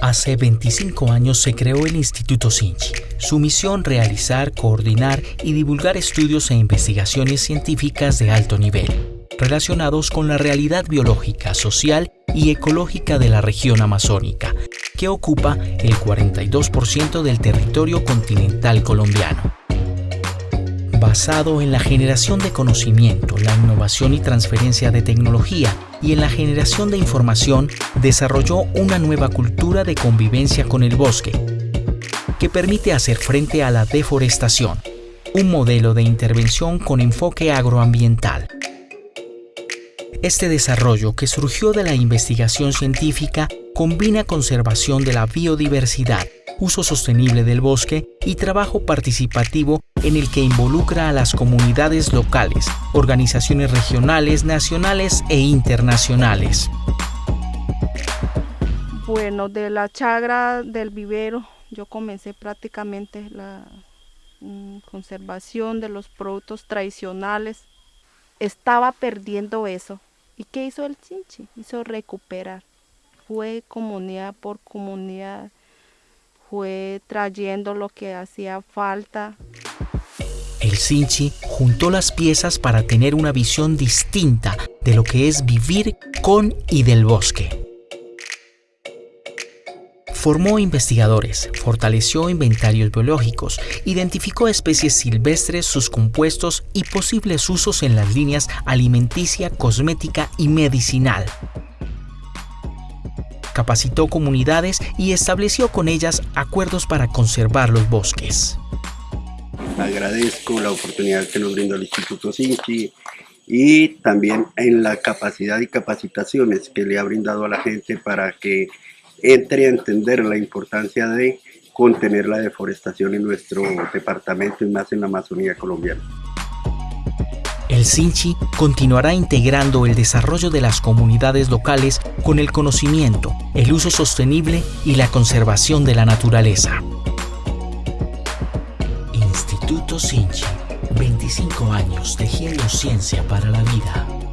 Hace 25 años se creó el Instituto Sinchi. Su misión realizar, coordinar y divulgar estudios e investigaciones científicas de alto nivel, relacionados con la realidad biológica, social y ecológica de la región amazónica, que ocupa el 42% del territorio continental colombiano basado en la generación de conocimiento, la innovación y transferencia de tecnología y en la generación de información, desarrolló una nueva cultura de convivencia con el bosque, que permite hacer frente a la deforestación, un modelo de intervención con enfoque agroambiental. Este desarrollo, que surgió de la investigación científica, combina conservación de la biodiversidad, uso sostenible del bosque y trabajo participativo en el que involucra a las comunidades locales, organizaciones regionales, nacionales e internacionales. Bueno, de la chagra del vivero yo comencé prácticamente la mm, conservación de los productos tradicionales. Estaba perdiendo eso. ¿Y qué hizo el Chinchi? Hizo recuperar. Fue comunidad por comunidad fue trayendo lo que hacía falta. El Sinchi juntó las piezas para tener una visión distinta de lo que es vivir con y del bosque. Formó investigadores, fortaleció inventarios biológicos, identificó especies silvestres, sus compuestos y posibles usos en las líneas alimenticia, cosmética y medicinal capacitó comunidades y estableció con ellas acuerdos para conservar los bosques. Agradezco la oportunidad que nos brinda el Instituto Sinchi y también en la capacidad y capacitaciones que le ha brindado a la gente para que entre a entender la importancia de contener la deforestación en nuestro departamento y más en la Amazonía colombiana. El Sinchi continuará integrando el desarrollo de las comunidades locales con el conocimiento, el uso sostenible y la conservación de la naturaleza. Instituto Sinchi, 25 años tejiendo ciencia para la vida.